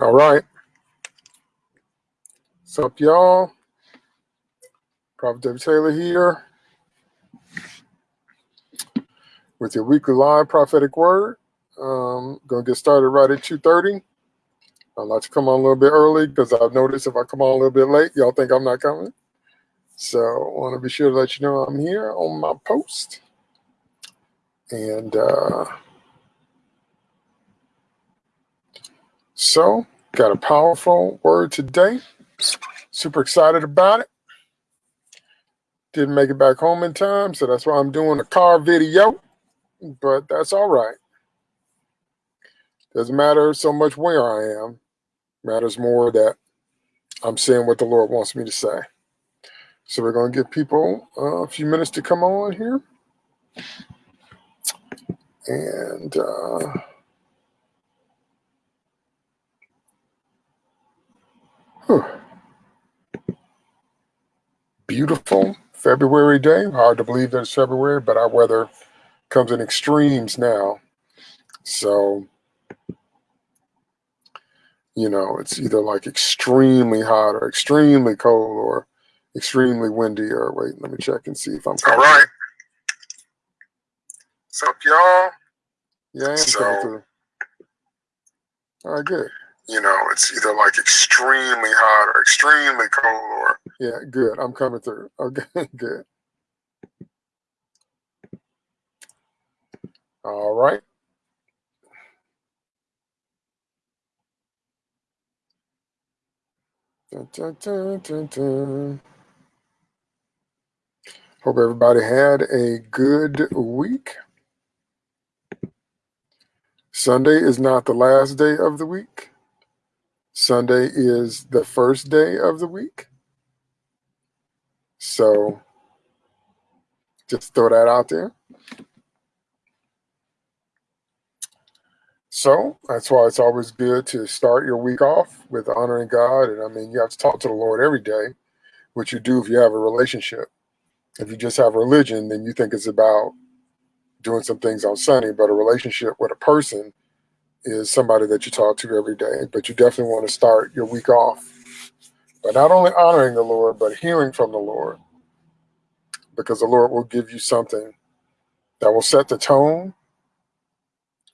All right. What's up, y'all? Prophet David Taylor here with your weekly live prophetic word. Um, gonna get started right at 2.30. I'd like to come on a little bit early because I've noticed if I come on a little bit late, y'all think I'm not coming. So I want to be sure to let you know I'm here on my post. And uh, so got a powerful word today. Super excited about it. Didn't make it back home in time, so that's why I'm doing a car video, but that's all right. Doesn't matter so much where I am. Matters more that I'm saying what the Lord wants me to say. So we're going to give people a few minutes to come on here. And uh, beautiful February day. Hard to believe that it's February, but our weather comes in extremes now. So, you know, it's either like extremely hot or extremely cold or extremely windy or wait, let me check and see if I'm All right. What's up, y'all? Yeah, I am so. All right, good. You know, it's either like extremely hot or extremely cold or yeah, good. I'm coming through. Okay, good. All right. Dun, dun, dun, Hope everybody had a good week. Sunday is not the last day of the week. Sunday is the first day of the week. So just throw that out there. So that's why it's always good to start your week off with honoring God. And I mean, you have to talk to the Lord every day, which you do if you have a relationship. If you just have religion, then you think it's about doing some things on Sunday, but a relationship with a person is somebody that you talk to every day. But you definitely want to start your week off by not only honoring the Lord, but hearing from the Lord. Because the Lord will give you something that will set the tone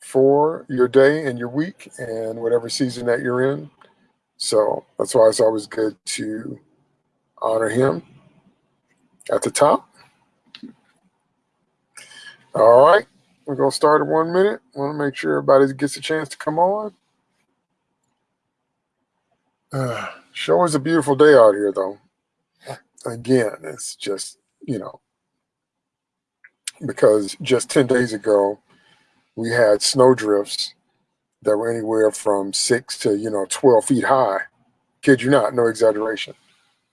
for your day and your week and whatever season that you're in. So that's why it's always good to honor him at the top. All right, we're going to start in one minute. want to make sure everybody gets a chance to come on. Uh, is a beautiful day out here, though. Again, it's just, you know, because just 10 days ago, we had snow drifts that were anywhere from six to, you know, 12 feet high. Kid you not, no exaggeration.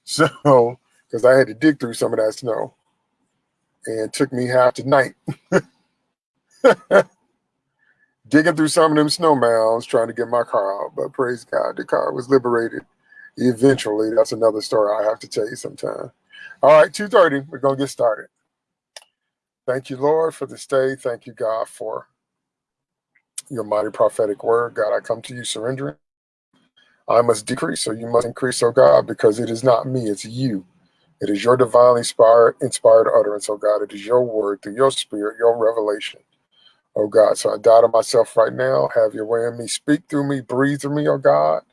So because I had to dig through some of that snow. And took me half the night. Digging through some of them snow mounds trying to get my car out. But praise God, the car was liberated eventually. That's another story I have to tell you sometime. All right, 2.30, we're going to get started. Thank you, Lord, for this day. Thank you, God, for your mighty prophetic word. God, I come to you surrendering. I must decrease, so you must increase, oh God, because it is not me, it's you it is your divinely inspired, inspired utterance, oh God. It is your word through your spirit, your revelation, oh God. So I die to myself right now. Have your way in me. Speak through me, breathe through me, oh God.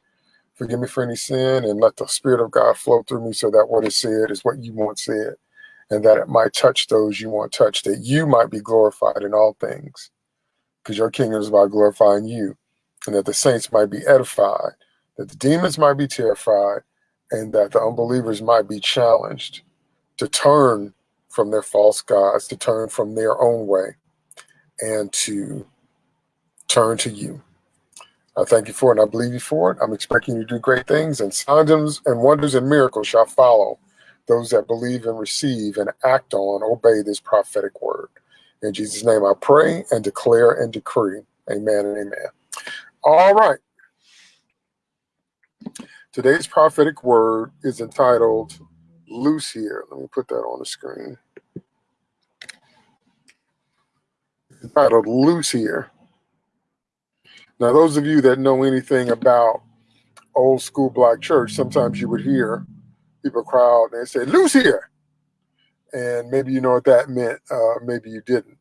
Forgive me for any sin and let the spirit of God flow through me so that what is said is what you want said and that it might touch those you want touched, that you might be glorified in all things because your kingdom is about glorifying you and that the saints might be edified, that the demons might be terrified, and that the unbelievers might be challenged to turn from their false gods, to turn from their own way, and to turn to you. I thank you for it and I believe you for it. I'm expecting you to do great things, and signs and wonders and miracles shall follow those that believe and receive and act on, obey this prophetic word. In Jesus' name I pray and declare and decree. Amen and amen. All right. Today's prophetic word is entitled Loose Here. Let me put that on the screen. Entitled Loose Here. Now, those of you that know anything about old school black church, sometimes you would hear people cry out and they say, Loose here. And maybe you know what that meant, uh, maybe you didn't.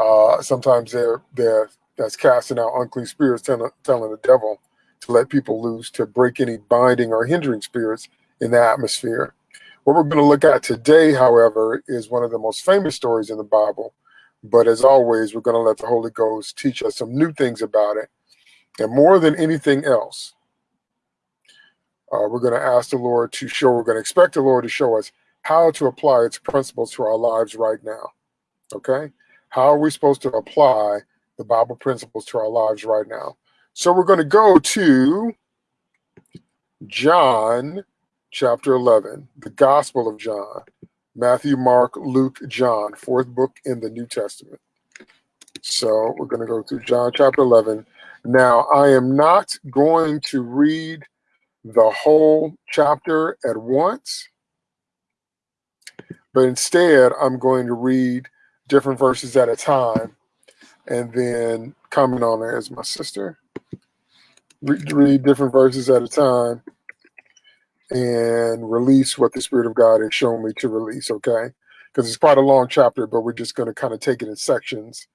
Uh, sometimes they're, they're that's casting out unclean spirits, telling the devil to let people loose, to break any binding or hindering spirits in the atmosphere. What we're going to look at today, however, is one of the most famous stories in the Bible. But as always, we're going to let the Holy Ghost teach us some new things about it. And more than anything else, uh, we're going to ask the Lord to show, we're going to expect the Lord to show us how to apply its principles to our lives right now. Okay? How are we supposed to apply the Bible principles to our lives right now? So we're going to go to John chapter 11, the Gospel of John, Matthew, Mark, Luke, John, fourth book in the New Testament. So we're going to go through John chapter 11. Now, I am not going to read the whole chapter at once, but instead, I'm going to read different verses at a time and then comment on it as my sister. Read, read different verses at a time and release what the Spirit of God has shown me to release, okay? Because it's quite a long chapter, but we're just going to kind of take it in sections.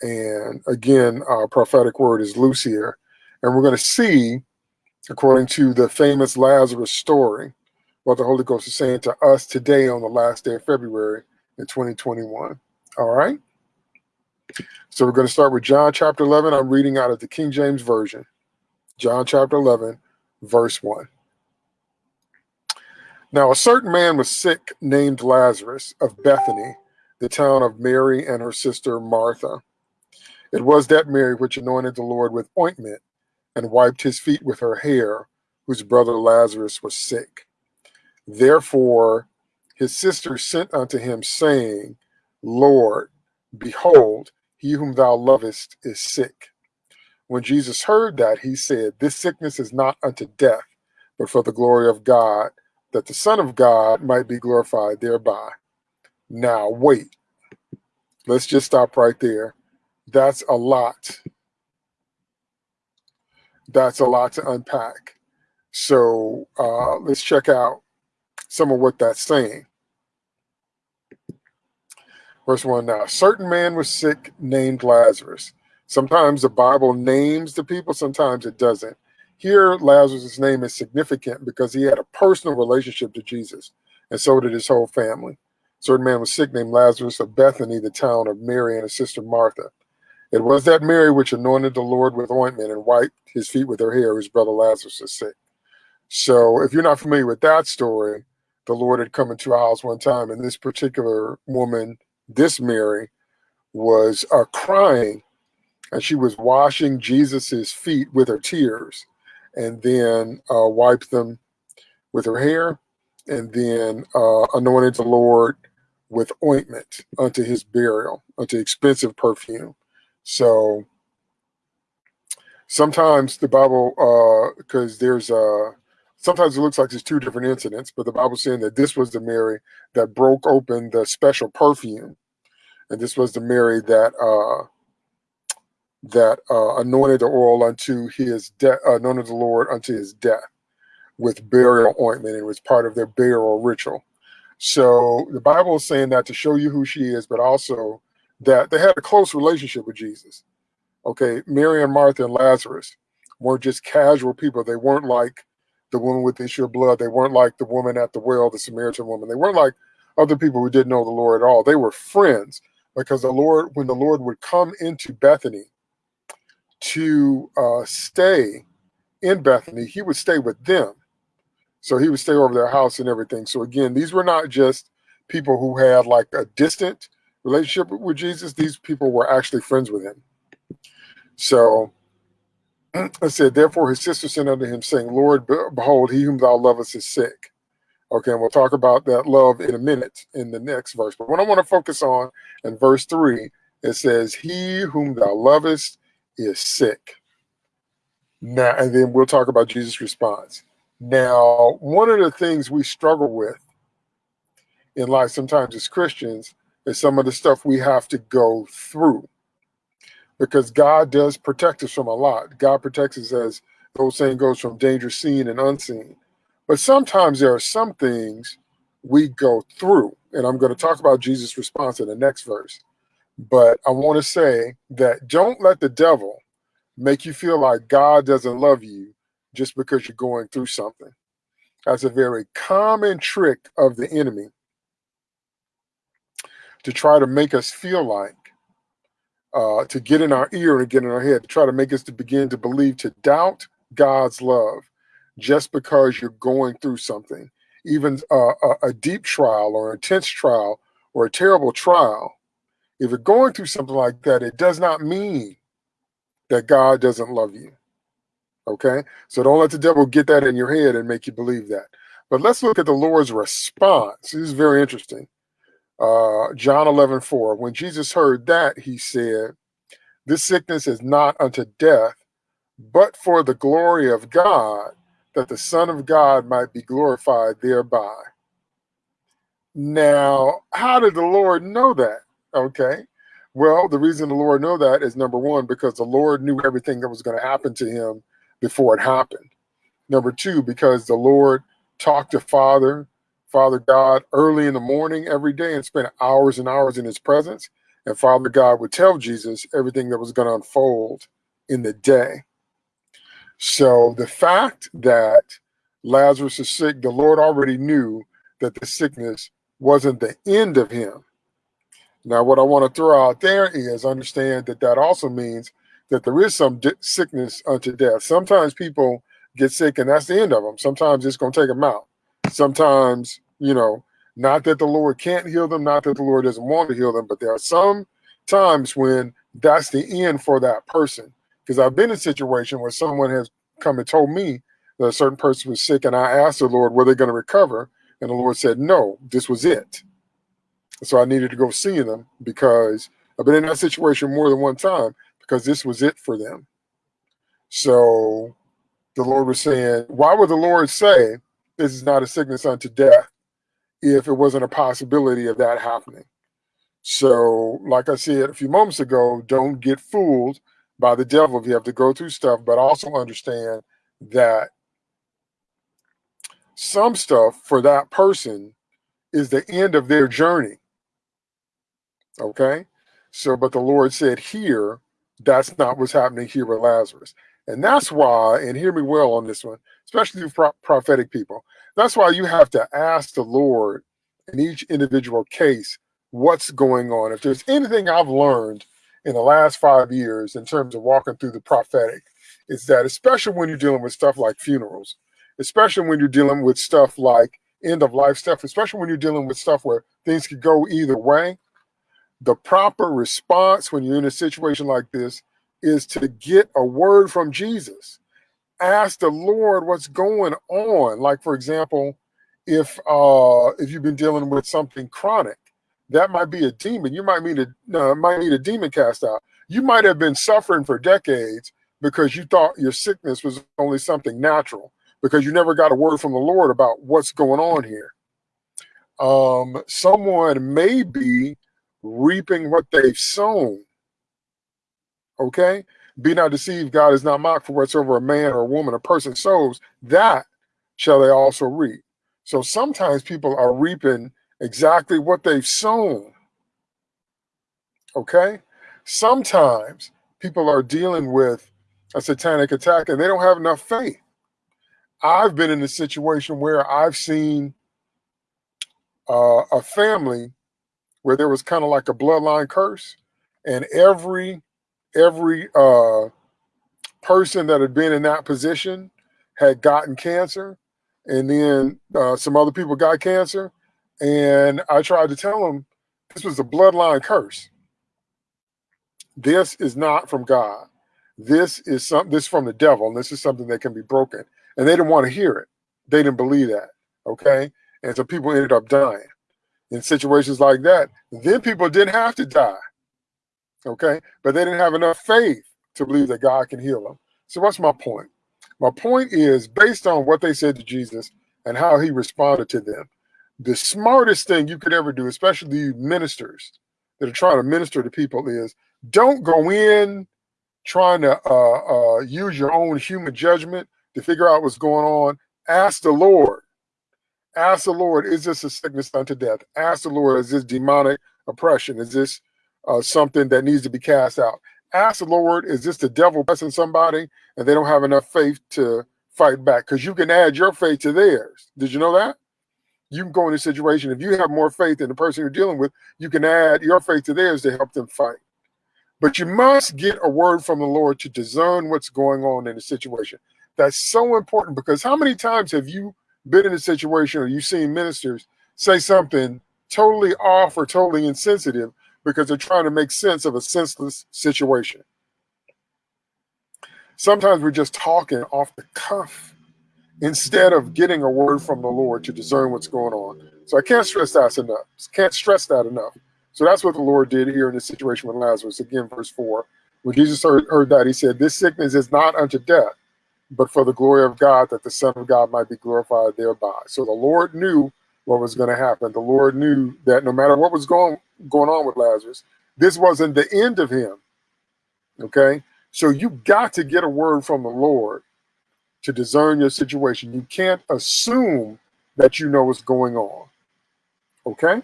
And again, our prophetic word is loose here. And we're going to see, according to the famous Lazarus story, what the Holy Ghost is saying to us today on the last day of February in 2021. All right? So we're going to start with John chapter 11. I'm reading out of the King James Version. John chapter 11, verse 1. Now, a certain man was sick named Lazarus of Bethany, the town of Mary and her sister Martha. It was that Mary which anointed the Lord with ointment and wiped his feet with her hair, whose brother Lazarus was sick. Therefore, his sister sent unto him, saying, Lord, behold, he whom thou lovest is sick. When Jesus heard that, he said, This sickness is not unto death, but for the glory of God that the Son of God might be glorified thereby. Now, wait. Let's just stop right there. That's a lot. That's a lot to unpack. So uh, let's check out some of what that's saying. Verse 1 now, a certain man was sick named Lazarus. Sometimes the Bible names the people, sometimes it doesn't. Here, Lazarus' name is significant because he had a personal relationship to Jesus, and so did his whole family. A certain man was sick named Lazarus of Bethany, the town of Mary and his sister Martha. It was that Mary which anointed the Lord with ointment and wiped his feet with her hair, whose brother Lazarus is sick. So, if you're not familiar with that story, the Lord had come into a house one time, and this particular woman, this Mary, was uh, crying, and she was washing Jesus's feet with her tears and then uh, wiped them with her hair, and then uh, anointed the Lord with ointment unto his burial, unto expensive perfume. So sometimes the Bible, because uh, there's a, sometimes it looks like there's two different incidents, but the Bible's saying that this was the Mary that broke open the special perfume. And this was the Mary that uh, that uh, anointed the oil unto his death, uh, anointed the Lord unto his death with burial ointment. It was part of their burial ritual. So the Bible is saying that to show you who she is, but also that they had a close relationship with Jesus. Okay, Mary and Martha and Lazarus weren't just casual people. They weren't like the woman with the issue of blood. They weren't like the woman at the well, the Samaritan woman. They weren't like other people who didn't know the Lord at all. They were friends because the Lord, when the Lord would come into Bethany, to uh, stay in Bethany, he would stay with them. So he would stay over their house and everything. So again, these were not just people who had like a distant relationship with Jesus. These people were actually friends with him. So I said, therefore his sister sent unto him, saying, Lord, behold, he whom thou lovest is sick. Okay, and we'll talk about that love in a minute in the next verse. But what I want to focus on in verse 3, it says, He whom thou lovest is sick. Now, and then we'll talk about Jesus' response. Now, one of the things we struggle with in life sometimes as Christians is some of the stuff we have to go through because God does protect us from a lot. God protects us as The old saying goes from danger seen and unseen. But sometimes there are some things we go through. And I'm going to talk about Jesus' response in the next verse. But I want to say that don't let the devil make you feel like God doesn't love you just because you're going through something. That's a very common trick of the enemy to try to make us feel like, uh, to get in our ear and get in our head, to try to make us to begin to believe, to doubt God's love just because you're going through something, even uh, a, a deep trial or intense trial or a terrible trial. If you're going through something like that, it does not mean that God doesn't love you. Okay? So don't let the devil get that in your head and make you believe that. But let's look at the Lord's response. This is very interesting. Uh, John 11, 4. When Jesus heard that, he said, This sickness is not unto death, but for the glory of God, that the Son of God might be glorified thereby. Now, how did the Lord know that? Okay. Well, the reason the Lord know that is number one, because the Lord knew everything that was going to happen to him before it happened. Number two, because the Lord talked to Father, Father God early in the morning every day and spent hours and hours in his presence. And Father God would tell Jesus everything that was going to unfold in the day. So the fact that Lazarus is sick, the Lord already knew that the sickness wasn't the end of him. Now, what I want to throw out there is understand that that also means that there is some sickness unto death. Sometimes people get sick and that's the end of them. Sometimes it's going to take them out. Sometimes, you know, not that the Lord can't heal them, not that the Lord doesn't want to heal them, but there are some times when that's the end for that person. Because I've been in a situation where someone has come and told me that a certain person was sick, and I asked the Lord, were they going to recover? And the Lord said, no, this was it. So I needed to go see them because I've been in that situation more than one time because this was it for them. So the Lord was saying, why would the Lord say this is not a sickness unto death if it wasn't a possibility of that happening? So, like I said a few moments ago, don't get fooled by the devil if you have to go through stuff, but also understand that some stuff for that person is the end of their journey. Okay. So, but the Lord said here, that's not what's happening here with Lazarus. And that's why, and hear me well on this one, especially for prophetic people, that's why you have to ask the Lord in each individual case what's going on. If there's anything I've learned in the last five years in terms of walking through the prophetic, it's that especially when you're dealing with stuff like funerals, especially when you're dealing with stuff like end of life stuff, especially when you're dealing with stuff where things could go either way, the proper response when you're in a situation like this is to get a word from Jesus. Ask the Lord what's going on. Like, for example, if uh, if you've been dealing with something chronic, that might be a demon. You might need a uh, might need a demon cast out. You might have been suffering for decades because you thought your sickness was only something natural because you never got a word from the Lord about what's going on here. Um, someone may be reaping what they've sown. Okay? Be not deceived, God is not mocked for whatsoever a man or a woman, a person sows, that shall they also reap. So sometimes people are reaping exactly what they've sown. Okay? Sometimes people are dealing with a satanic attack and they don't have enough faith. I've been in a situation where I've seen uh, a family where there was kind of like a bloodline curse, and every every uh, person that had been in that position had gotten cancer, and then uh, some other people got cancer, and I tried to tell them this was a bloodline curse. This is not from God. This is some this is from the devil, and this is something that can be broken. And they didn't want to hear it. They didn't believe that. Okay. And so people ended up dying in situations like that, then people didn't have to die. Okay. But they didn't have enough faith to believe that God can heal them. So what's my point? My point is based on what they said to Jesus and how he responded to them, the smartest thing you could ever do, especially ministers that are trying to minister to people, is don't go in trying to uh, uh, use your own human judgment to figure out what's going on, ask the Lord. Ask the Lord, is this a sickness unto death? Ask the Lord, is this demonic oppression? Is this uh, something that needs to be cast out? Ask the Lord, is this the devil pressing somebody and they don't have enough faith to fight back? Because you can add your faith to theirs. Did you know that? You can go in a situation, if you have more faith than the person you're dealing with, you can add your faith to theirs to help them fight. But you must get a word from the Lord to discern what's going on in the situation. That's so important because how many times have you been in a situation or you've seen ministers say something totally off or totally insensitive because they're trying to make sense of a senseless situation? Sometimes we're just talking off the cuff instead of getting a word from the Lord to discern what's going on. So I can't stress that enough. Can't stress that enough. So that's what the Lord did here in this situation with Lazarus. Again, verse 4. When Jesus heard, heard that, he said, This sickness is not unto death, but for the glory of God, that the Son of God might be glorified thereby. So the Lord knew what was going to happen. The Lord knew that no matter what was going, going on with Lazarus, this wasn't the end of him. Okay? So you got to get a word from the Lord to discern your situation. You can't assume that you know what's going on. Okay?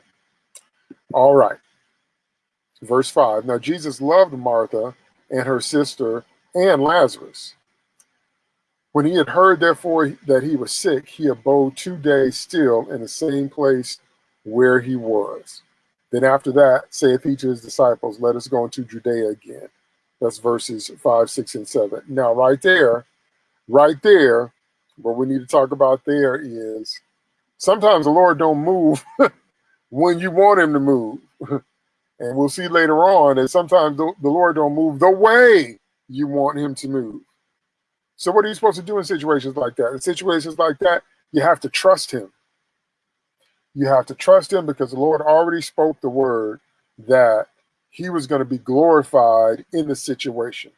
All right. Verse 5. Now Jesus loved Martha and her sister and Lazarus. When he had heard, therefore, that he was sick, he abode two days still in the same place where he was. Then after that, saith he to his disciples, Let us go into Judea again. That's verses 5, 6, and 7. Now, right there, right there, what we need to talk about there is sometimes the Lord don't move when you want him to move. and we'll see later on that sometimes the, the Lord don't move the way you want him to move. So what are you supposed to do in situations like that? In situations like that, you have to trust him. You have to trust him because the Lord already spoke the word that he was going to be glorified in the situation.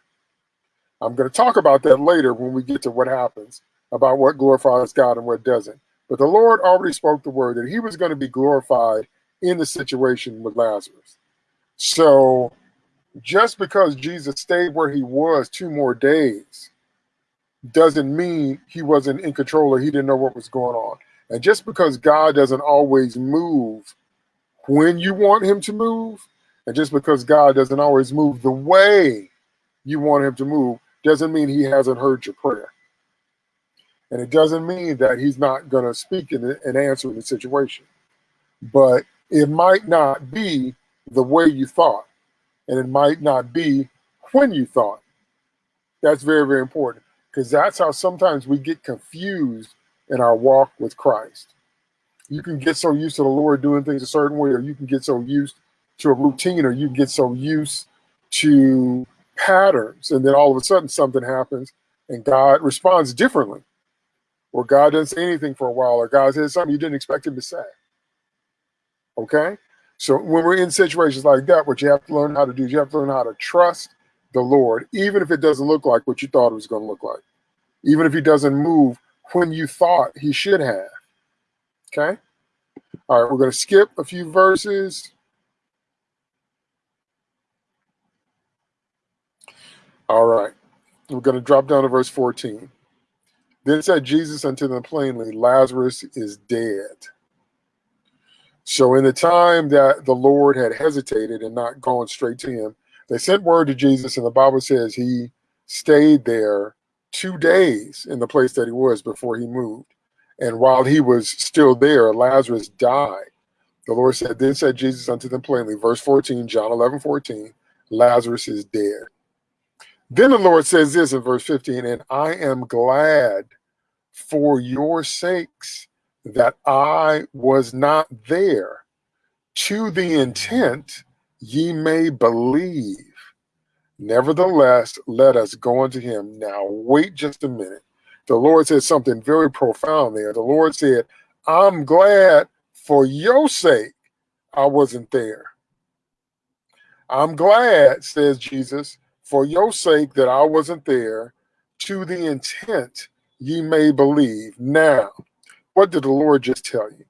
I'm going to talk about that later when we get to what happens about what glorifies God and what doesn't. But the Lord already spoke the word that he was going to be glorified in the situation with Lazarus. So just because Jesus stayed where he was two more days doesn't mean he wasn't in control or he didn't know what was going on. And just because God doesn't always move when you want him to move, and just because God doesn't always move the way you want him to move, doesn't mean he hasn't heard your prayer. And it doesn't mean that he's not going to speak in and answer the situation. But it might not be the way you thought, and it might not be when you thought. That's very, very important because that's how sometimes we get confused in our walk with Christ. You can get so used to the Lord doing things a certain way, or you can get so used to a routine, or you get so used to patterns, and then all of a sudden something happens and God responds differently. Or God doesn't say anything for a while, or God says something you didn't expect him to say. Okay? So when we're in situations like that, what you have to learn how to do is you have to learn how to trust the Lord, even if it doesn't look like what you thought it was going to look like, even if he doesn't move when you thought he should have. Okay? All right, we're going to skip a few verses. All right, we're going to drop down to verse 14. Then said Jesus unto them plainly, Lazarus is dead. So in the time that the Lord had hesitated and not gone straight to him, they sent word to Jesus, and the Bible says he stayed there two days in the place that he was before he moved. And while he was still there, Lazarus died. The Lord said, Then said Jesus unto them plainly, verse 14, John 11, 14, Lazarus is dead. Then the Lord says this in verse 15, And I am glad for your sakes that I was not there, to the intent ye may believe. Nevertheless, let us go unto him. Now, wait just a minute. The Lord said something very profound there. The Lord said, I'm glad for your sake I wasn't there. I'm glad, says Jesus, for your sake that I wasn't there, to the intent ye may believe. Now, what did the Lord just tell you?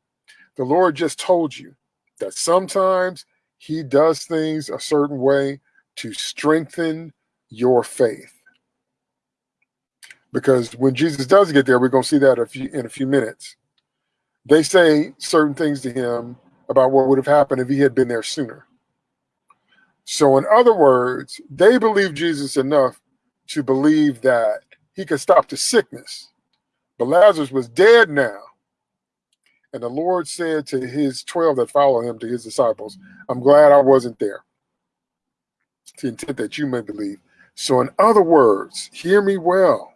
The Lord just told you that sometimes he does things a certain way to strengthen your faith. Because when Jesus does get there, we're going to see that a few, in a few minutes. They say certain things to him about what would have happened if he had been there sooner. So, in other words, they believe Jesus enough to believe that he could stop the sickness. But Lazarus was dead now. And the Lord said to his 12 that followed him, to his disciples, I'm glad I wasn't there. To intent that you may believe. So, in other words, hear me well.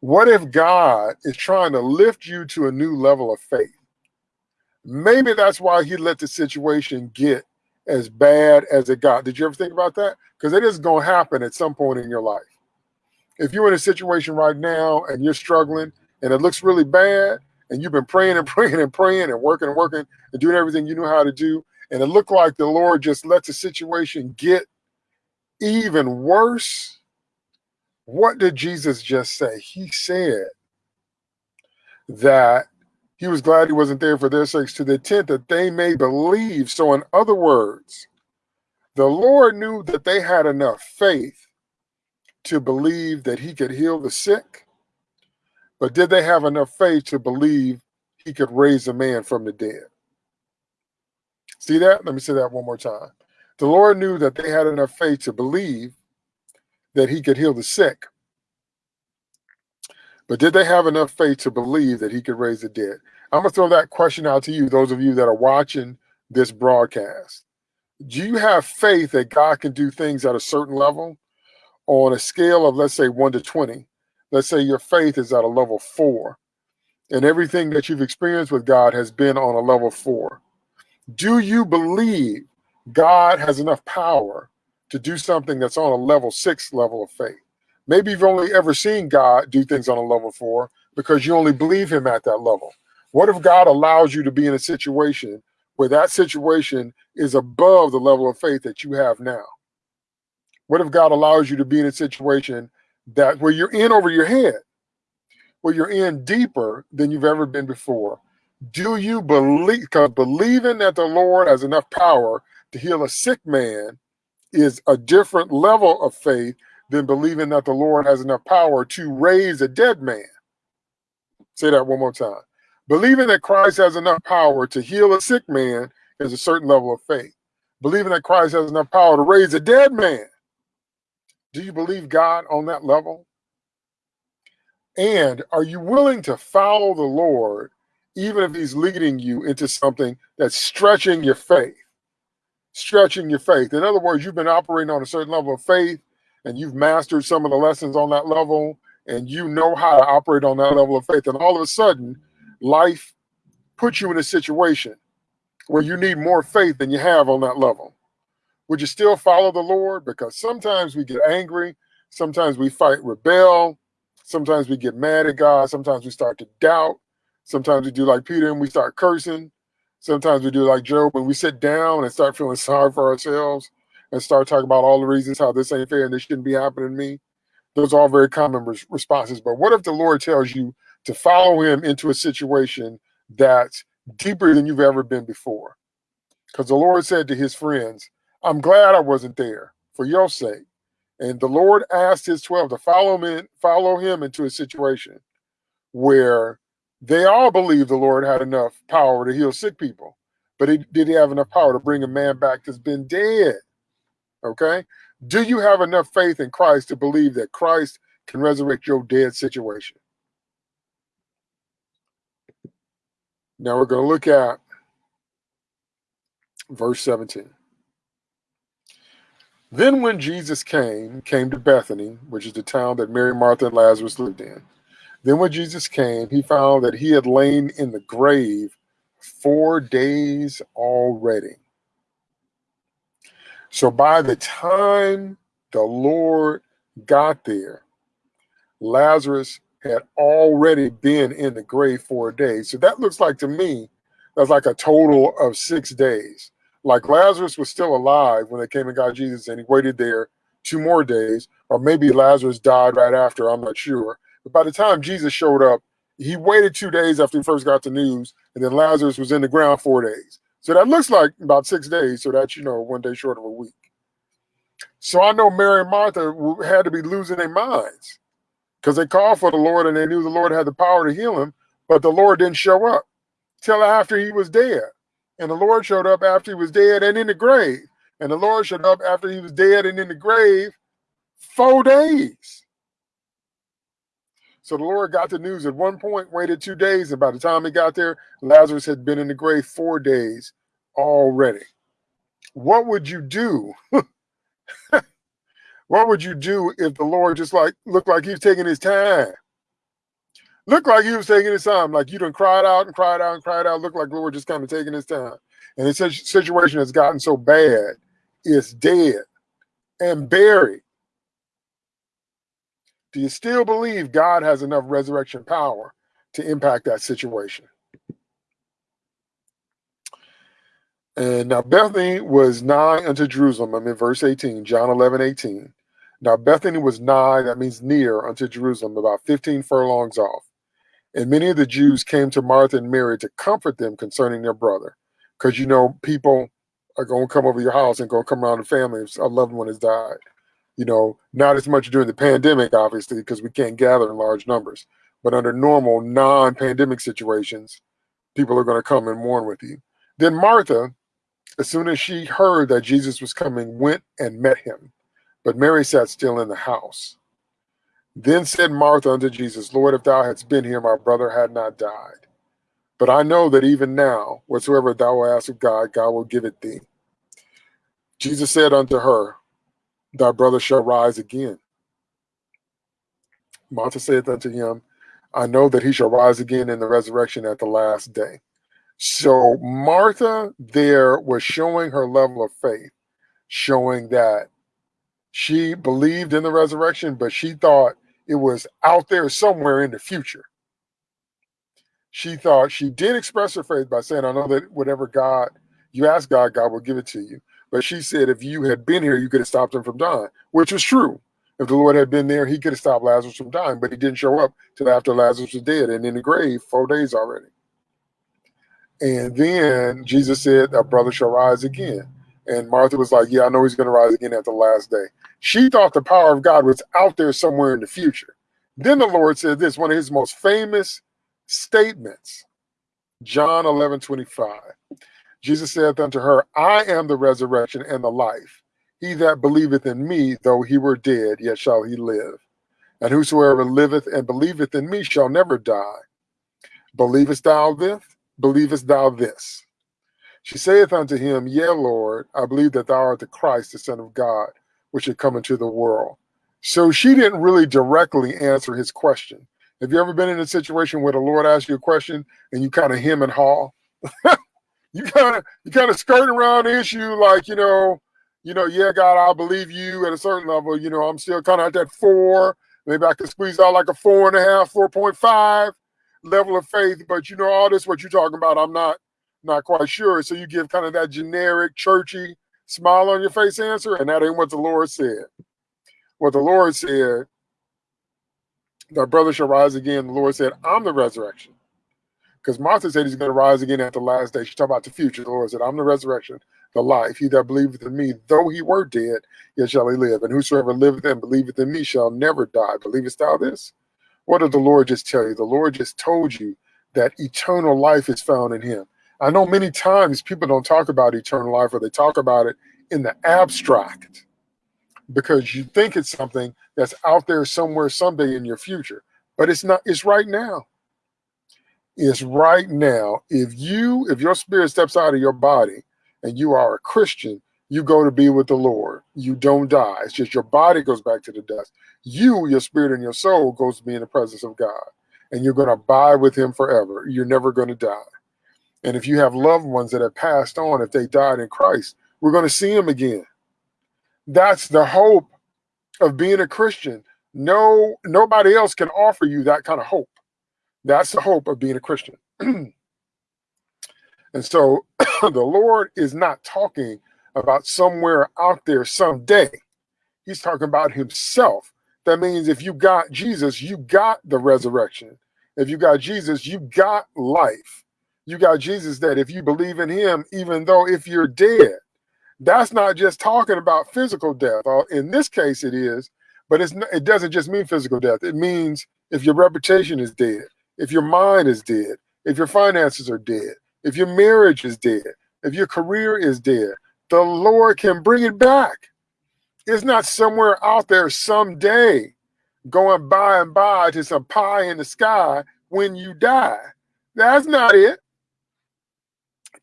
What if God is trying to lift you to a new level of faith? Maybe that's why he let the situation get as bad as it got. Did you ever think about that? Because it is going to happen at some point in your life. If you're in a situation right now and you're struggling and it looks really bad, and you've been praying and praying and praying and working and working and doing everything you know how to do, and it looked like the Lord just let the situation get even worse. What did Jesus just say? He said that he was glad he wasn't there for their sakes to the intent that they may believe. So, in other words, the Lord knew that they had enough faith to believe that he could heal the sick, but did they have enough faith to believe he could raise a man from the dead? See that? Let me say that one more time. The Lord knew that they had enough faith to believe that he could heal the sick, but did they have enough faith to believe that he could raise the dead? I'm going to throw that question out to you, those of you that are watching this broadcast. Do you have faith that God can do things at a certain level on a scale of, let's say, 1 to 20? Let's say your faith is at a level 4, and everything that you've experienced with God has been on a level 4. Do you believe God has enough power to do something that's on a level 6 level of faith? Maybe you've only ever seen God do things on a level 4 because you only believe him at that level. What if God allows you to be in a situation where that situation is above the level of faith that you have now? What if God allows you to be in a situation that where you're in over your head, where you're in deeper than you've ever been before? Do you believe, because believing that the Lord has enough power to heal a sick man is a different level of faith than believing that the Lord has enough power to raise a dead man. Say that one more time. Believing that Christ has enough power to heal a sick man is a certain level of faith. Believing that Christ has enough power to raise a dead man. Do you believe God on that level? And are you willing to follow the Lord even if he's leading you into something that's stretching your faith? Stretching your faith. In other words, you've been operating on a certain level of faith and you've mastered some of the lessons on that level and you know how to operate on that level of faith. And all of a sudden, life puts you in a situation where you need more faith than you have on that level. Would you still follow the Lord? Because sometimes we get angry, sometimes we fight, rebel, sometimes we get mad at God, sometimes we start to doubt, sometimes we do like Peter and we start cursing, sometimes we do like Job and we sit down and start feeling sorry for ourselves and start talking about all the reasons how this ain't fair and this shouldn't be happening to me. Those are all very common responses. But what if the Lord tells you to follow him into a situation that's deeper than you've ever been before. Because the Lord said to his friends, I'm glad I wasn't there for your sake. And the Lord asked his 12 to follow him, follow him into a situation where they all believed the Lord had enough power to heal sick people. But he, did he have enough power to bring a man back that's been dead? Okay. Do you have enough faith in Christ to believe that Christ can resurrect your dead situation? Now we're going to look at verse 17. Then when Jesus came, came to Bethany, which is the town that Mary, Martha, and Lazarus lived in. Then when Jesus came, he found that he had lain in the grave four days already. So by the time the Lord got there, Lazarus had already been in the grave four days. So that looks like to me, that's like a total of six days. Like Lazarus was still alive when they came and got Jesus and he waited there two more days, or maybe Lazarus died right after, I'm not sure. By the time Jesus showed up, he waited two days after he first got the news, and then Lazarus was in the ground four days. So that looks like about six days. So that's, you know, one day short of a week. So I know Mary and Martha had to be losing their minds because they called for the Lord and they knew the Lord had the power to heal him, but the Lord didn't show up till after he was dead. And the Lord showed up after he was dead and in the grave. And the Lord showed up after he was dead and in the grave four days. So the Lord got the news at one point, waited two days, and by the time he got there, Lazarus had been in the grave four days already. What would you do? what would you do if the Lord just like looked like he was taking his time? Looked like he was taking his time, like you done cried out and cried out and cried out. Looked like the Lord just kind of taking his time. And the situation has gotten so bad, it's dead and buried do you still believe God has enough resurrection power to impact that situation? And now Bethany was nigh unto Jerusalem. I'm in verse 18, John 11, 18. Now Bethany was nigh, that means near unto Jerusalem, about 15 furlongs off. And many of the Jews came to Martha and Mary to comfort them concerning their brother. Because you know, people are going to come over your house and going to come around the family if a loved one has died you know, not as much during the pandemic, obviously, because we can't gather in large numbers. But under normal non-pandemic situations, people are going to come and mourn with you. Then Martha, as soon as she heard that Jesus was coming, went and met him. But Mary sat still in the house. Then said Martha unto Jesus, Lord, if thou hadst been here, my brother had not died. But I know that even now, whatsoever thou ask of God, God will give it thee. Jesus said unto her, thy brother shall rise again. Martha saith unto him, I know that he shall rise again in the resurrection at the last day. So Martha there was showing her level of faith, showing that she believed in the resurrection, but she thought it was out there somewhere in the future. She thought she did express her faith by saying, I know that whatever God you ask God, God will give it to you. But she said, if you had been here, you could have stopped him from dying, which was true. If the Lord had been there, he could have stopped Lazarus from dying, but he didn't show up till after Lazarus was dead and in the grave four days already. And then Jesus said, "A brother shall rise again." And Martha was like, "Yeah, I know he's going to rise again at the last day." She thought the power of God was out there somewhere in the future. Then the Lord said this, one of his most famous statements, John 11, 25. Jesus saith unto her, I am the resurrection and the life. He that believeth in me, though he were dead, yet shall he live. And whosoever liveth and believeth in me shall never die. Believest thou this? Believest thou this? She saith unto him, Yea, Lord, I believe that thou art the Christ, the Son of God, which should come into the world. So she didn't really directly answer his question. Have you ever been in a situation where the Lord asks you a question and you kind of hem and haw? you kind of you kind of skirting around the issue like you know you know yeah god i believe you at a certain level you know i'm still kind of at that four. Maybe i can squeeze out like a four and a half, four point five level of faith but you know all this what you're talking about i'm not not quite sure. So you give kind of that generic churchy smile on your face answer and that ain't what the lord said. What the lord said that brother shall rise again the lord said i'm the resurrection because Martha said he's going to rise again at the last day. She talked about the future. The Lord said, I'm the resurrection, the life. He that believeth in me, though he were dead, yet shall he live. And whosoever liveth and believeth in me shall never die. Believest thou this? What did the Lord just tell you? The Lord just told you that eternal life is found in him. I know many times people don't talk about eternal life or they talk about it in the abstract because you think it's something that's out there somewhere someday in your future, but it's not, it's right now is right now. If you, if your spirit steps out of your body and you are a Christian, you go to be with the Lord. You don't die. It's just your body goes back to the dust. You, your spirit and your soul goes to be in the presence of God. And you're going to abide with him forever. You're never going to die. And if you have loved ones that have passed on, if they died in Christ, we're going to see them again. That's the hope of being a Christian. No, nobody else can offer you that kind of hope. That's the hope of being a Christian. and so the Lord is not talking about somewhere out there someday. He's talking about himself. That means if you got Jesus, you got the resurrection. If you got Jesus, you got life. You got Jesus that if you believe in him, even though if you're dead, That's not just talking about physical death. Uh, in this case, it is, but it's not, it doesn't just mean physical death. It means if your reputation is dead, if your mind is dead, if your finances are dead, if your marriage is dead, if your career is dead, the Lord can bring it back. It's not somewhere out there someday going by and by to some pie in the sky when you die. That's not it.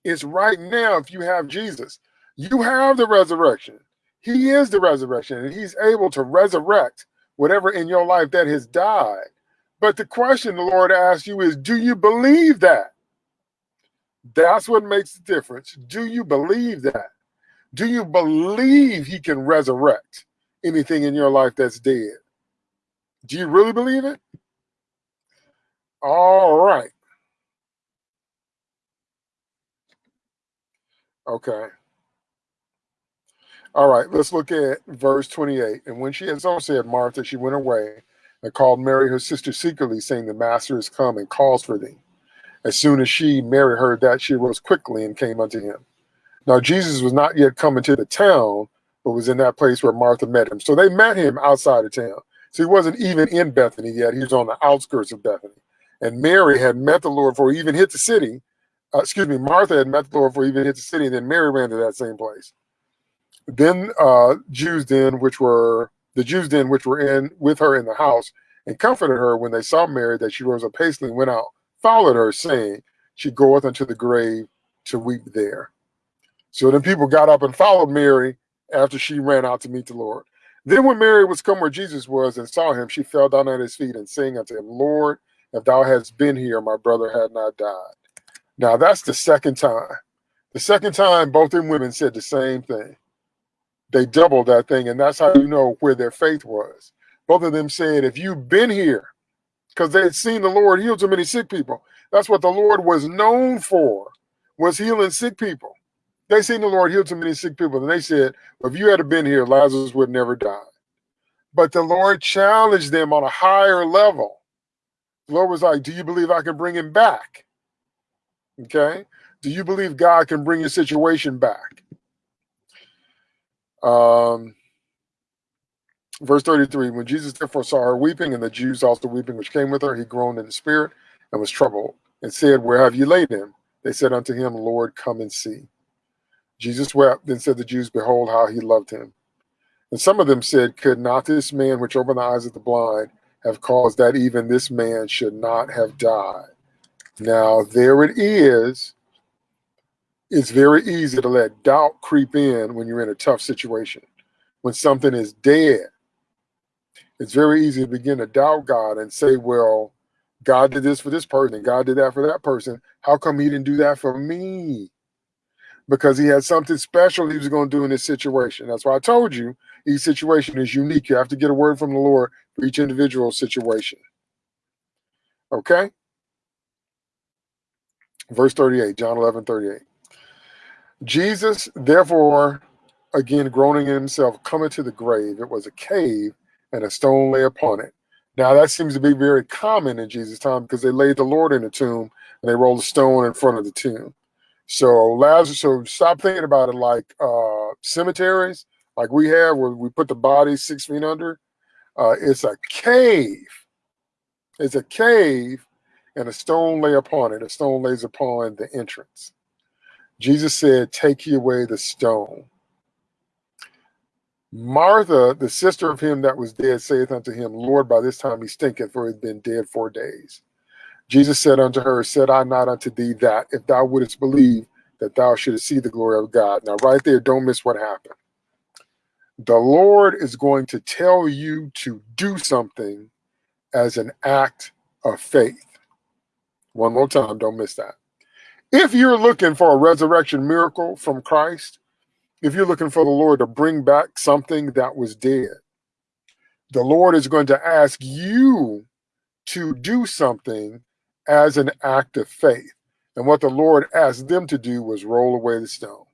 It's right now if you have Jesus. You have the resurrection. He is the resurrection, and he's able to resurrect whatever in your life that has died. But the question the Lord asks you is, do you believe that? That's what makes the difference. Do you believe that? Do you believe he can resurrect anything in your life that's dead? Do you really believe it? All right. Okay. All right, let's look at verse 28. And when she had so said, Martha, she went away and called Mary, her sister, secretly, saying, The master is come and calls for thee. As soon as she, Mary, heard that, she rose quickly and came unto him. Now, Jesus was not yet coming to the town, but was in that place where Martha met him. So they met him outside of town. So he wasn't even in Bethany yet. He was on the outskirts of Bethany. And Mary had met the Lord before he even hit the city. Uh, excuse me, Martha had met the Lord before he even hit the city. And then Mary ran to that same place. Then uh, Jews then, which were the Jews then, which were in with her in the house, and comforted her when they saw Mary that she rose up hastily and went out, followed her, saying, She goeth unto the grave to weep there. So then people got up and followed Mary after she ran out to meet the Lord. Then when Mary was come where Jesus was and saw him, she fell down at his feet and saying unto him, Lord, if thou hadst been here, my brother had not died. Now that's the second time. The second time both them women said the same thing. They doubled that thing, and that's how you know where their faith was. Both of them said, if you've been here, because they had seen the Lord heal so many sick people. That's what the Lord was known for, was healing sick people. They seen the Lord heal too many sick people, and they said, if you had been here, Lazarus would never die. But the Lord challenged them on a higher level. The Lord was like, do you believe I can bring him back? Okay. Do you believe God can bring your situation back? Um, verse 33 When Jesus therefore saw her weeping, and the Jews also weeping which came with her, he groaned in the spirit and was troubled, and said, Where have you laid him? They said unto him, Lord, come and see. Jesus wept, then said the Jews, Behold how he loved him. And some of them said, Could not this man which opened the eyes of the blind have caused that even this man should not have died? Now, there it is. It's very easy to let doubt creep in when you're in a tough situation. When something is dead, it's very easy to begin to doubt God and say, Well, God did this for this person, God did that for that person. How come he didn't do that for me? because he had something special he was going to do in this situation. That's why I told you each situation is unique. You have to get a word from the Lord for each individual situation. Okay? Verse 38, John 11, 38. Jesus, therefore, again groaning in himself, coming to the grave. It was a cave, and a stone lay upon it. Now, that seems to be very common in Jesus' time because they laid the Lord in the tomb and they rolled a stone in front of the tomb. So Lazarus, so stop thinking about it like uh, cemeteries, like we have where we put the body six feet under. Uh, it's a cave. It's a cave, and a stone lay upon it. A stone lays upon the entrance. Jesus said, Take ye away the stone. Martha, the sister of him that was dead, saith unto him, Lord, by this time he stinketh, for he hath been dead four days. Jesus said unto her, Said I not unto thee that if thou wouldst believe, that thou shouldst see the glory of God. Now, right there, don't miss what happened. The Lord is going to tell you to do something as an act of faith. One more time, don't miss that. If you're looking for a resurrection miracle from Christ, if you're looking for the Lord to bring back something that was dead, the Lord is going to ask you to do something as an act of faith. And what the Lord asked them to do was roll away the stone.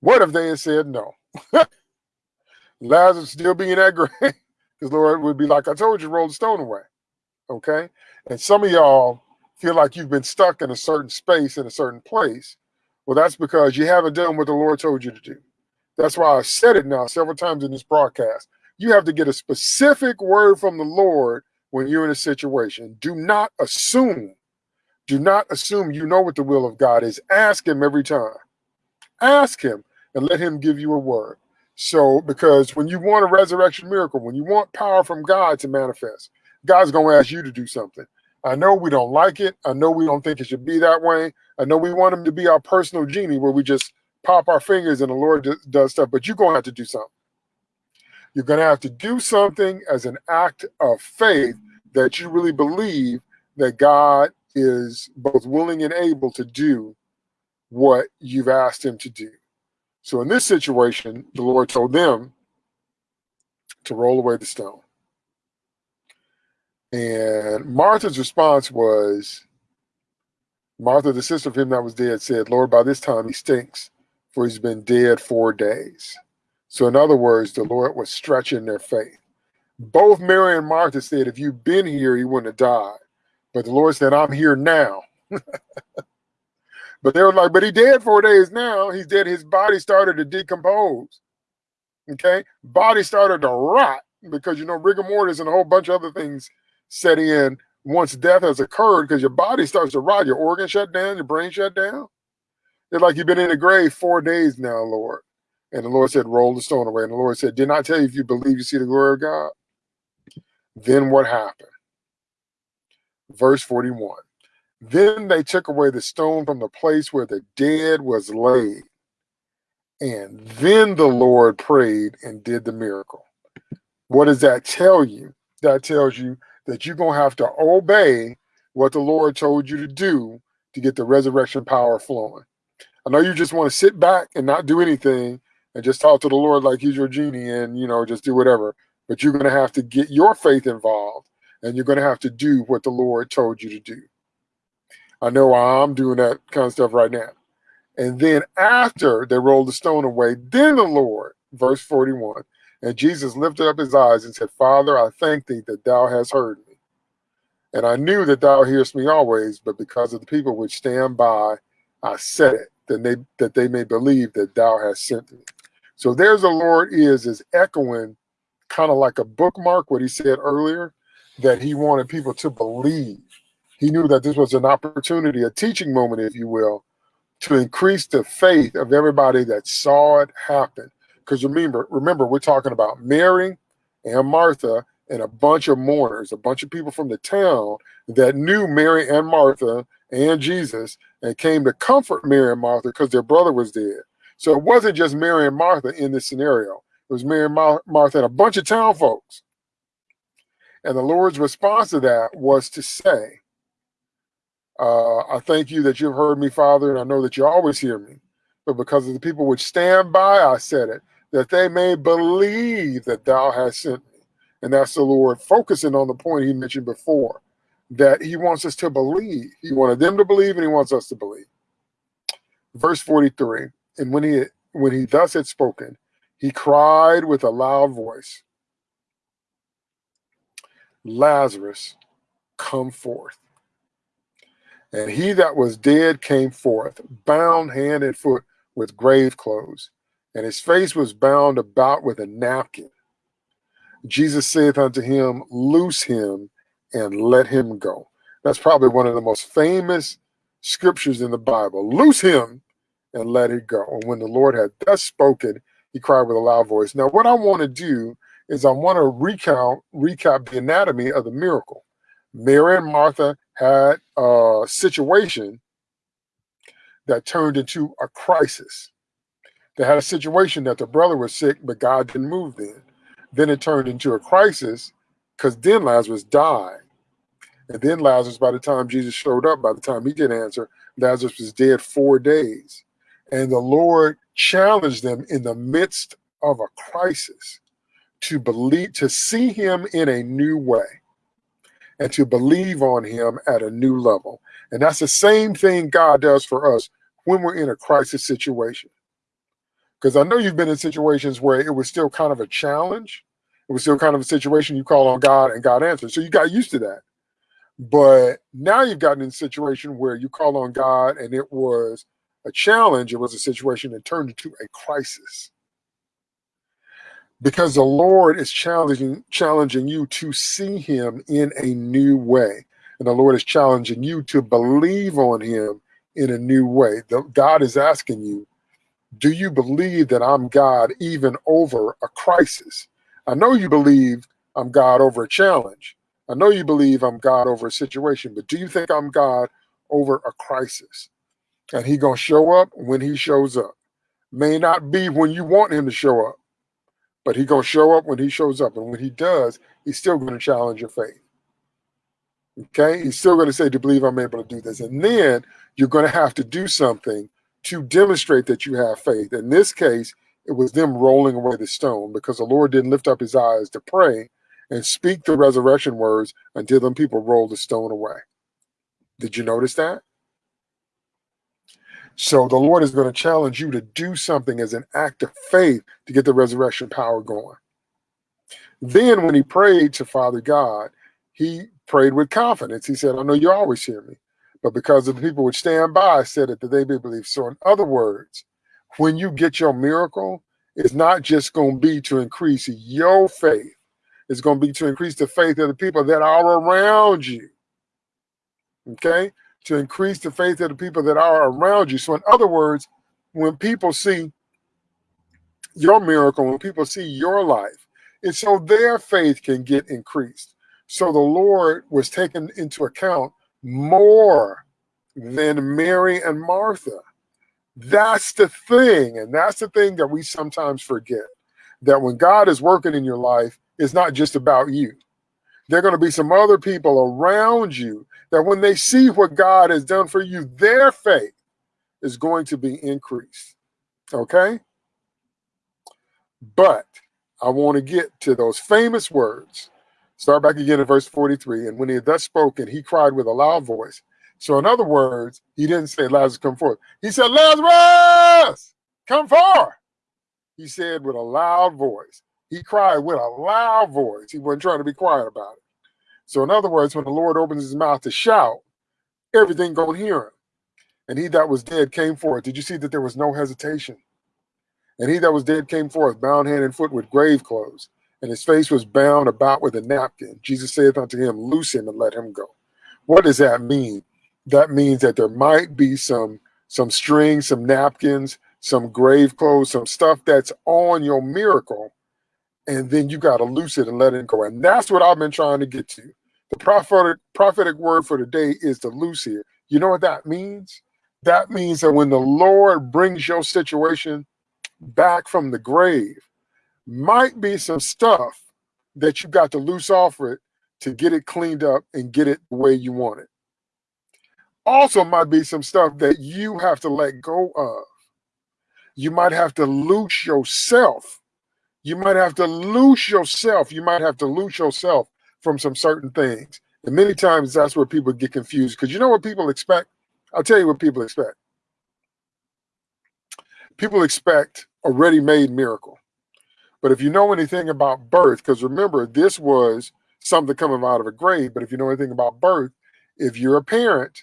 What if they had said no? Lazarus still being that grave? Because Lord would be like, I told you, roll the stone away. Okay? And some of y'all feel like you've been stuck in a certain space in a certain place Well, that's because you haven't done what the Lord told you to do. That's why I said it now several times in this broadcast. You have to get a specific word from the Lord when you're in a situation. Do not assume. Do not assume you know what the will of God is. Ask Him every time. Ask Him and let Him give you a word. So, because when you want a resurrection miracle, when you want power from God to manifest, God's going to ask you to do something. I know we don't like it. I know we don't think it should be that way. I know we want him to be our personal genie where we just pop our fingers and the Lord does stuff, but you're going to have to do something. You're going to have to do something as an act of faith that you really believe that God is both willing and able to do what you've asked him to do. So in this situation, the Lord told them to roll away the stone. And Martha's response was, Martha, the sister of him that was dead, said, Lord, by this time he stinks, for he's been dead four days. So, in other words, the Lord was stretching their faith. Both Mary and Martha said, if you'd been here, he wouldn't have died. But the Lord said, I'm here now. but they were like, but he dead four days now. He's dead. His body started to decompose. Okay. Body started to rot because, you know, rigor mortis and a whole bunch of other things set in once death has occurred because your body starts to rot, your organs shut down, your brain shut down. It's like you've been in the grave four days now, Lord. And the Lord said, Roll the stone away. And the Lord said, Did not I tell you if you believe you see the glory of God? Then what happened? Verse 41. Then they took away the stone from the place where the dead was laid. And then the Lord prayed and did the miracle. What does that tell you? That tells you that you're going to have to obey what the Lord told you to do to get the resurrection power flowing. I know you just want to sit back and not do anything and just talk to the Lord like he's your genie and, you know, just do whatever. But you're going to have to get your faith involved and you're going to have to do what the Lord told you to do. I know I'm doing that kind of stuff right now. And then after they rolled the stone away, then the Lord, verse 41, and Jesus lifted up his eyes and said, Father, I thank thee that thou hast heard me. And I knew that thou hearest me always, but because of the people which stand by, I said it, that they, that they may believe that thou hast sent me. So there's the Lord is, is echoing kind of like a bookmark what he said earlier, that he wanted people to believe. He knew that this was an opportunity, a teaching moment, if you will, to increase the faith of everybody that saw it happen because remember, remember, we're talking about Mary and Martha and a bunch of mourners, a bunch of people from the town that knew Mary and Martha and Jesus and came to comfort Mary and Martha because their brother was dead. So it wasn't just Mary and Martha in this scenario. It was Mary and Mar Martha and a bunch of town folks. And the Lord's response to that was to say, uh, I thank you that you've heard me, Father, and I know that you always hear me. But because of the people which stand by, I said it that they may believe that thou hast sent me. And that's the Lord focusing on the point he mentioned before, that he wants us to believe. He wanted them to believe and he wants us to believe. Verse 43, and when he when he thus had spoken, he cried with a loud voice, Lazarus, come forth. And he that was dead came forth, bound hand and foot with grave clothes, and his face was bound about with a napkin. Jesus saith unto him, Loose him and let him go. That's probably one of the most famous scriptures in the Bible. Loose him and let it go. And when the Lord had thus spoken, he cried with a loud voice. Now, what I want to do is I want to recount, recap the anatomy of the miracle. Mary and Martha had a situation that turned into a crisis. They had a situation that the brother was sick, but God didn't move then. Then it turned into a crisis because then Lazarus died. And then Lazarus, by the time Jesus showed up, by the time he did answer, Lazarus was dead four days. And the Lord challenged them in the midst of a crisis to believe, to see him in a new way and to believe on him at a new level. And that's the same thing God does for us when we're in a crisis situation. Because I know you've been in situations where it was still kind of a challenge. It was still kind of a situation you call on God and God answers. So you got used to that. But now you've gotten in a situation where you call on God and it was a challenge, it was a situation that turned into a crisis. Because the Lord is challenging, challenging you to see him in a new way. And the Lord is challenging you to believe on him in a new way. The, God is asking you, do you believe that I'm God even over a crisis? I know you believe I'm God over a challenge. I know you believe I'm God over a situation, but do you think I'm God over a crisis? And he gonna show up when he shows up. May not be when you want him to show up, but he gonna show up when he shows up. And when he does, he's still gonna challenge your faith. Okay, he's still gonna say to believe I'm able to do this. And then you're gonna have to do something to demonstrate that you have faith. In this case, it was them rolling away the stone because the Lord didn't lift up his eyes to pray and speak the resurrection words until them people rolled the stone away. Did you notice that? So the Lord is going to challenge you to do something as an act of faith to get the resurrection power going. Then when he prayed to Father God, he prayed with confidence. He said, I know you always hear me, but because of the people would stand by, said it that they may believe. So in other words, when you get your miracle, it's not just going to be to increase your faith. It's going to be to increase the faith of the people that are around you. Okay? to increase the faith of the people that are around you. So in other words, when people see your miracle, when people see your life, it's so their faith can get increased. So the Lord was taken into account more than Mary and Martha. That's the thing. And that's the thing that we sometimes forget that when God is working in your life, it's not just about you. There are going to be some other people around you that when they see what God has done for you, their faith is going to be increased. Okay? But I want to get to those famous words. Start back again in verse 43. And when he had thus spoken, he cried with a loud voice. So, in other words, he didn't say, Lazarus, come forth. He said, Lazarus, come forth. He said with a loud voice. He cried with a loud voice. He wasn't trying to be quiet about it. So in other words, when the Lord opens his mouth to shout, everything gonna hear him. And he that was dead came forth. Did you see that there was no hesitation? And he that was dead came forth, bound hand and foot with grave clothes, and his face was bound about with a napkin. Jesus saith unto him, Loose him and let him go. What does that mean? That means that there might be some some strings, some napkins, some grave clothes, some stuff that's on your miracle and then you got to loose it and let it go. And that's what I've been trying to get to. The prophetic prophetic word for the day is to loose here. You know what that means? That means that when the Lord brings your situation back from the grave, might be some stuff that you got to loose off of it to get it cleaned up and get it the way you want it. Also might be some stuff that you have to let go of. You might have to loose yourself you might have to loose yourself. You might have to loose yourself from some certain things. And many times that's where people get confused because you know what people expect? I'll tell you what people expect. People expect a ready-made miracle. But if you know anything about birth, because remember, this was something coming out of a grave. But if you know anything about birth, if you're a parent,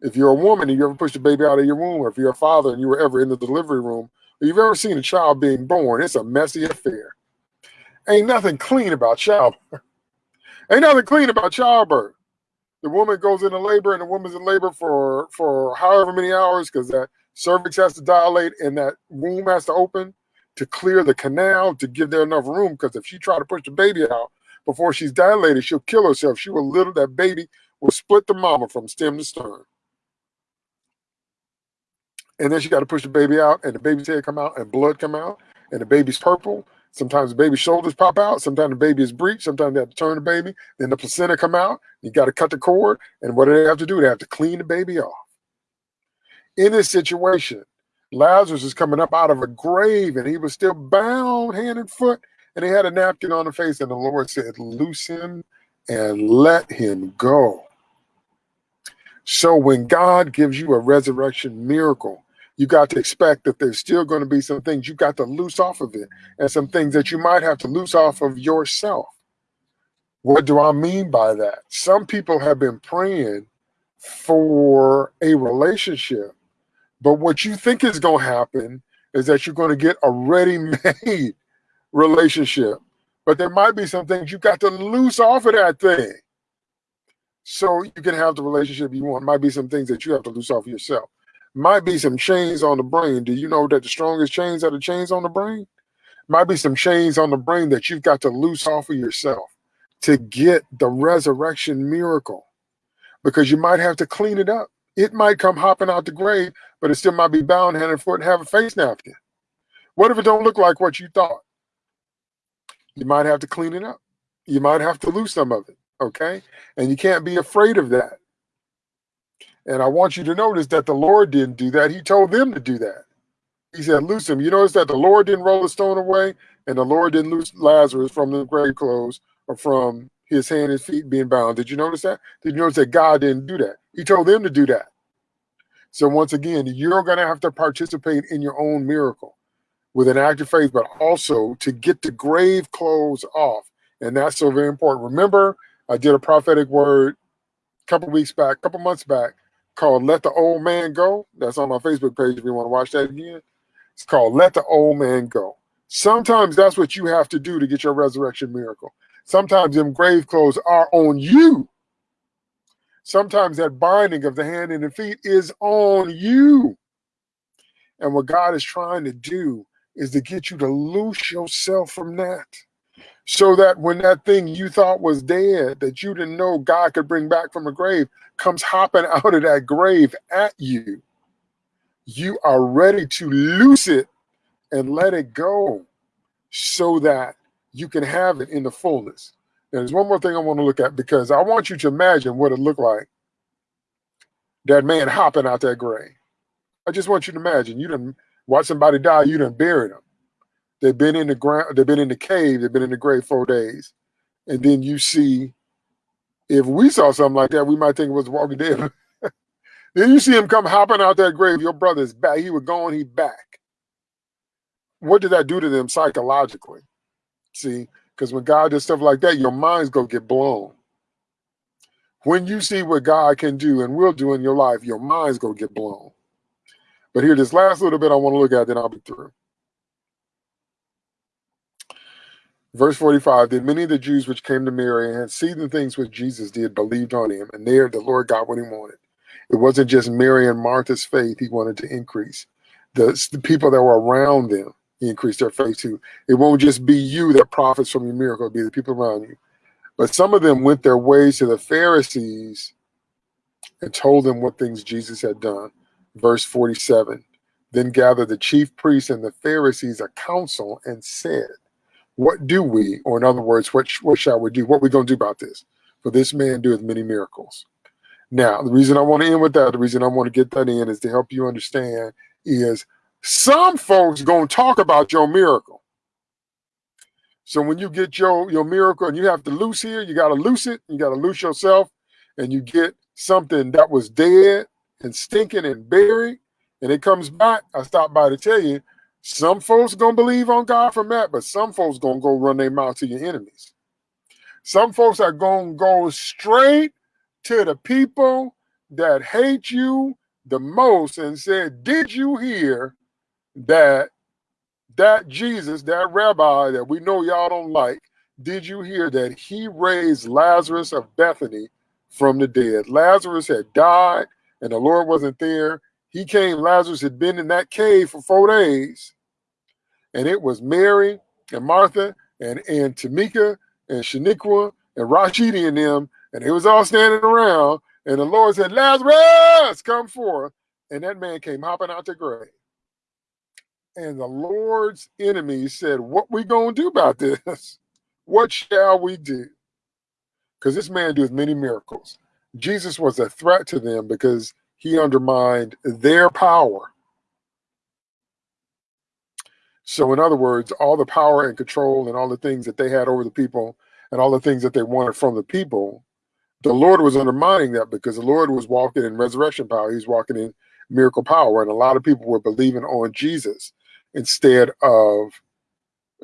if you're a woman and you ever pushed a baby out of your womb, or if you're a father and you were ever in the delivery room, if you've ever seen a child being born, it's a messy affair. Ain't nothing clean about childbirth. Ain't nothing clean about childbirth. The woman goes into labor and the woman's in labor for, for however many hours because that cervix has to dilate and that womb has to open to clear the canal to give there enough room because if she try to push the baby out before she's dilated, she'll kill herself. She will little that baby will split the mama from stem to stern. And then she got to push the baby out and the baby's head come out and blood come out and the baby's purple. Sometimes the baby's shoulders pop out sometimes the baby is breached sometimes they have to turn the baby then the placenta come out. You got to cut the cord and what do they have to do? They have to clean the baby off. In this situation lazarus is coming up out of a grave and he was still bound hand and foot and he had a napkin on the face and the lord said loose him and let him go so when god gives you a resurrection miracle you got to expect that there's still going to be some things you got to loose off of it and some things that you might have to loose off of yourself. What do I mean by that? Some people have been praying for a relationship But what you think is going to happen is that you're going to get a ready-made relationship. But there might be some things you've got to loose off of that thing. So you can have the relationship you want. Might be some things that you have to loose off of yourself. Might be some chains on the brain. Do you know that the strongest chains are the chains on the brain? Might be some chains on the brain that you've got to loose off of yourself to get the resurrection miracle because you might have to clean it up. It might come hopping out the grave, but it still might be bound hand and foot and have a face napkin. What if it don't look like what you thought? You might have to clean it up. You might have to lose some of it, okay? And you can't be afraid of that. And I want you to notice that the Lord didn't do that. He told them to do that. He said, loose him. You notice that the Lord didn't roll the stone away and the Lord didn't loose Lazarus from the grave clothes or from his hand and feet being bound. Did you notice that? Did you notice that God didn't do that? He told them to do that. So once again, you're going to have to participate in your own miracle with an act of faith, but also to get the grave clothes off. And that's so very important. Remember, I did a prophetic word a couple weeks back, a couple months back, called Let the Old Man Go. That's on my Facebook page if you want to watch that again. It's called Let the Old Man Go. Sometimes that's what you have to do to get your resurrection miracle. Sometimes them grave clothes are on you. Sometimes that binding of the hand and the feet is on you. And what God is trying to do is to get you to loose yourself from that. So that when that thing you thought was dead, that you didn't know God could bring back from a grave, comes hopping out of that grave at you, you are ready to loose it and let it go so that you can have it in the fullness. There's one more thing I want to look at because I want you to imagine what it looked like that man hopping out that grave. I just want you to imagine you didn't watch somebody die, you didn't bury them. They've been in the ground, they've been in the cave, they've been in the grave four days. And then you see, if we saw something like that, we might think it was Walking Dead. then you see him come hopping out that grave, your brother's back. He was gone, he back. What did that do to them psychologically? See, because when God does stuff like that, your mind's gonna get blown. When you see what God can do and will do in your life, your mind's gonna get blown. But here, this last little bit I want to look at, then I'll be through. Verse 45, then many of the Jews which came to Mary and had seen the things which Jesus did believed on him, and there the Lord got what he wanted. It wasn't just Mary and Martha's faith he wanted to increase. The, the people that were around them, he increased their faith too. It won't just be you that profits from your miracle, it'll be the people around you. But some of them went their ways to the Pharisees and told them what things Jesus had done. Verse 47, then gathered the chief priests and the Pharisees a council and said, what do we, or in other words, what, what shall we do? What we going to do about this? For this man doeth many miracles. Now, the reason I want to end with that, the reason I want to get that in is to help you understand is some folks going to talk about your miracle. So when you get your, your miracle and you have to loose here, you got to loose it, you got to loose yourself, and you get something that was dead and stinking and buried, and it comes back. I stopped by to tell you, some folks gonna believe on God from that, but some folks gonna go run their mouth to your enemies. Some folks are gonna go straight to the people that hate you the most and said, Did you hear that that Jesus, that rabbi that we know y'all don't like, did you hear that he raised Lazarus of Bethany from the dead? Lazarus had died and the Lord wasn't there. He came, Lazarus had been in that cave for four days, and it was Mary and Martha and, and Tamika and Shaniqua and Rashidi and them, and they was all standing around, and the Lord said, Lazarus, come forth. And that man came hopping out the grave. And the Lord's enemies said, What we gonna do about this? What shall we do? Because this man does many miracles. Jesus was a threat to them because he undermined their power. So, in other words, all the power and control and all the things that they had over the people and all the things that they wanted from the people, the Lord was undermining that because the Lord was walking in resurrection power. He was walking in miracle power. And a lot of people were believing on Jesus instead of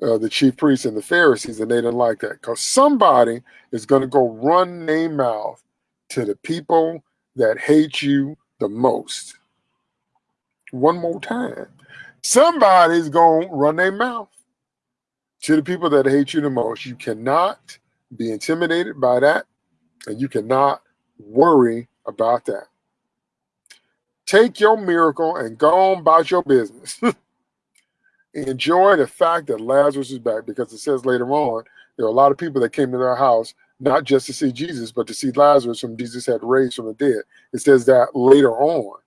uh, the chief priests and the Pharisees. And they didn't like that because somebody is going to go run their mouth to the people that hate you the most. one more time. Somebody's going to run their mouth to the people that hate you the most. You cannot be intimidated by that, and you cannot worry about that. Take your miracle and go on about your business. Enjoy the fact that Lazarus is back because it says later on there are a lot of people that came to their house not just to see Jesus, but to see Lazarus, whom Jesus had raised from the dead. It says that later on,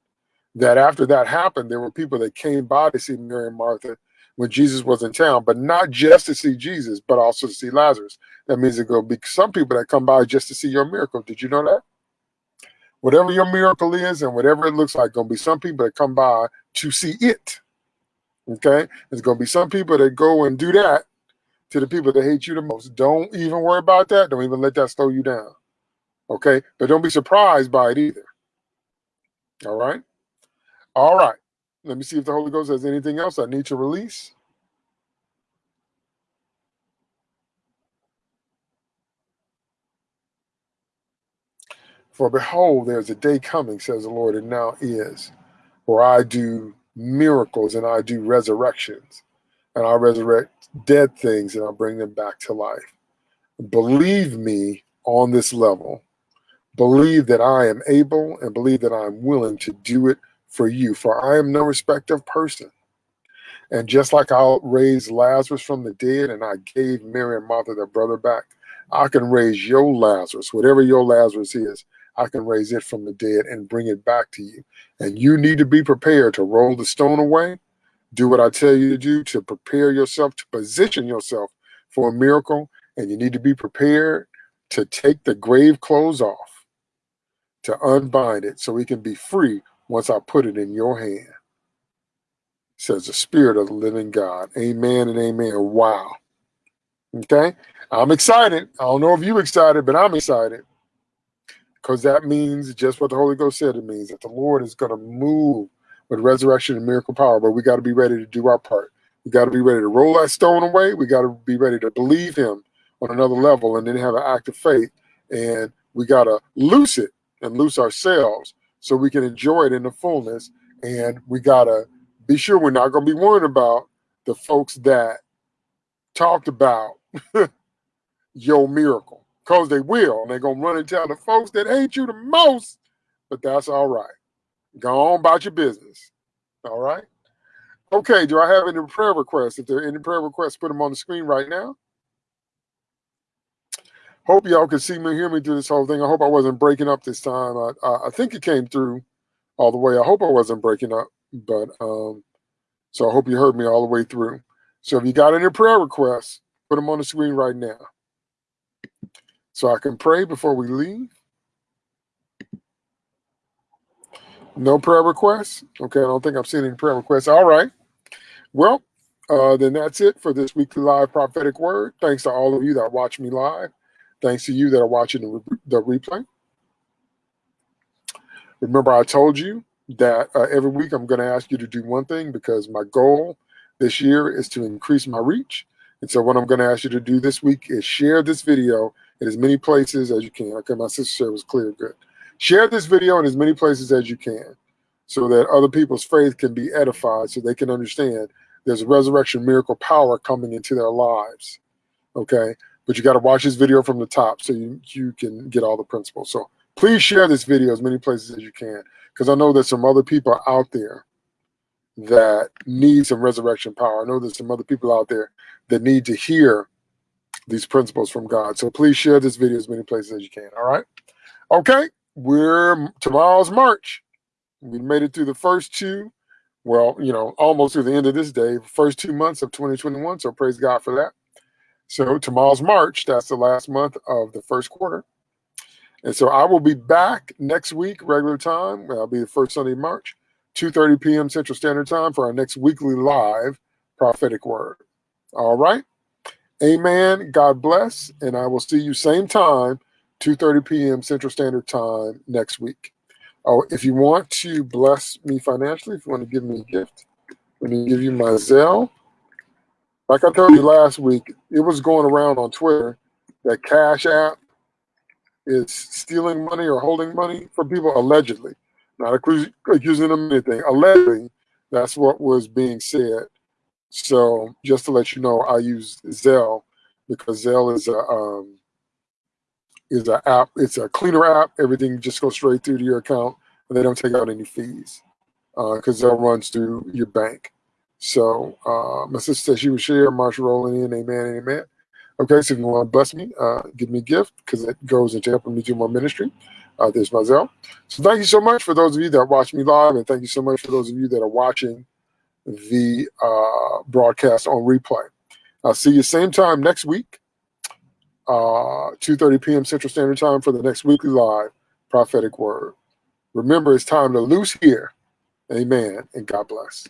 that after that happened, there were people that came by to see Mary and Martha when Jesus was in town, but not just to see Jesus, but also to see Lazarus. That means there to be some people that come by just to see your miracle. Did you know that? Whatever your miracle is and whatever it looks like, going to be some people that come by to see it. Okay? There's going to be some people that go and do that to the people that hate you the most. Don't even worry about that. Don't even let that slow you down. Okay? But don't be surprised by it either. All right? All right. Let me see if the Holy Ghost has anything else I need to release. For behold, there's a day coming, says the Lord, and now is, where I do miracles and I do resurrections, and I resurrect dead things and I bring them back to life. Believe me on this level. Believe that I am able and believe that I'm willing to do it for you, for I am no respect of person. And just like I raised Lazarus from the dead and I gave Mary and Martha their brother back, I can raise your Lazarus, whatever your Lazarus is, I can raise it from the dead and bring it back to you. And you need to be prepared to roll the stone away, do what I tell you to do to prepare yourself, to position yourself for a miracle. And you need to be prepared to take the grave clothes off, to unbind it so we can be free once I put it in your hand, says the Spirit of the living God. Amen and amen. Wow. Okay? I'm excited. I don't know if you're excited, but I'm excited. Because that means just what the Holy Ghost said it means that the Lord is going to move with resurrection and miracle power, but we got to be ready to do our part. We got to be ready to roll that stone away. We got to be ready to believe Him on another level and then have an act of faith. And we got to loose it and loose ourselves so we can enjoy it in the fullness. And we got to be sure we're not going to be worried about the folks that talked about your miracle because they will. And they're going to run and tell the folks that hate you the most, but that's all right. Go on about your business. All right. Okay, do I have any prayer requests? If there are any prayer requests, put them on the screen right now. Hope y'all can see me, hear me through this whole thing. I hope I wasn't breaking up this time. I, I, I think it came through all the way. I hope I wasn't breaking up, but um, so I hope you heard me all the way through. So if you got any prayer requests, put them on the screen right now. So I can pray before we leave. No prayer requests? Okay, I don't think I've seen any prayer requests. All right. Well, uh, then that's it for this weekly live prophetic word. Thanks to all of you that watch me live. Thanks to you that are watching the, re the replay. Remember, I told you that uh, every week I'm going to ask you to do one thing because my goal this year is to increase my reach. And so what I'm going to ask you to do this week is share this video in as many places as you can. Okay, my sister said was clear, good. Share this video in as many places as you can so that other people's faith can be edified so they can understand there's a resurrection miracle power coming into their lives. Okay but you got to watch this video from the top so you, you can get all the principles. So please share this video as many places as you can because I know there's some other people out there that need some resurrection power. I know there's some other people out there that need to hear these principles from God. So please share this video as many places as you can. All right. Okay. We're tomorrow's March. We made it through the first two, well, you know, almost through the end of this day, first two months of 2021. So praise God for that. So tomorrow's March. That's the last month of the first quarter. And so I will be back next week, regular time. I'll be the first Sunday of March, 2.30 p.m. Central Standard Time for our next weekly live prophetic word. All right. Amen. God bless. And I will see you same time, 2.30 p.m. Central Standard Time next week. Oh, if you want to bless me financially, if you want to give me a gift, let me give you my Zelle like I told you last week, it was going around on Twitter that Cash App is stealing money or holding money from people allegedly, not accusing them of anything. Allegedly, That's what was being said. So just to let you know, I use Zelle because Zelle is a um, is an app. It's a cleaner app. Everything just goes straight through to your account, and they don't take out any fees because uh, Zelle runs through your bank. So uh, my sister said she would share. Marsha rolling in. Amen. Amen. Okay, so if you want to bless me, uh, give me a gift because it goes into helping me do more ministry. Uh, there's my Zelle. So thank you so much for those of you that watch me live, and thank you so much for those of you that are watching the uh, broadcast on replay. I'll see you same time next week, uh, 2.30 p.m. Central Standard Time for the next weekly live prophetic word. Remember, it's time to loose here. Amen, and God bless.